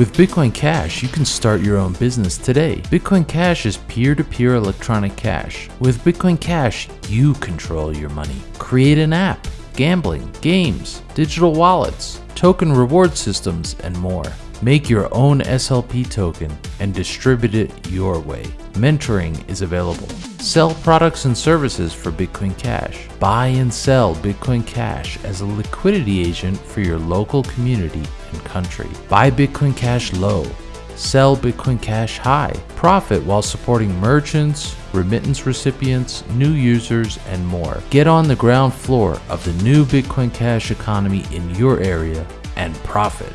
With Bitcoin Cash, you can start your own business today. Bitcoin Cash is peer to peer electronic cash. With Bitcoin Cash, you control your money. Create an app, gambling, games, digital wallets, token reward systems, and more. Make your own SLP token and distribute it your way. Mentoring is available. Sell products and services for Bitcoin Cash. Buy and sell Bitcoin Cash as a liquidity agent for your local community country. Buy Bitcoin Cash low. Sell Bitcoin Cash high. Profit while supporting merchants, remittance recipients, new users, and more. Get on the ground floor of the new Bitcoin Cash economy in your area and profit.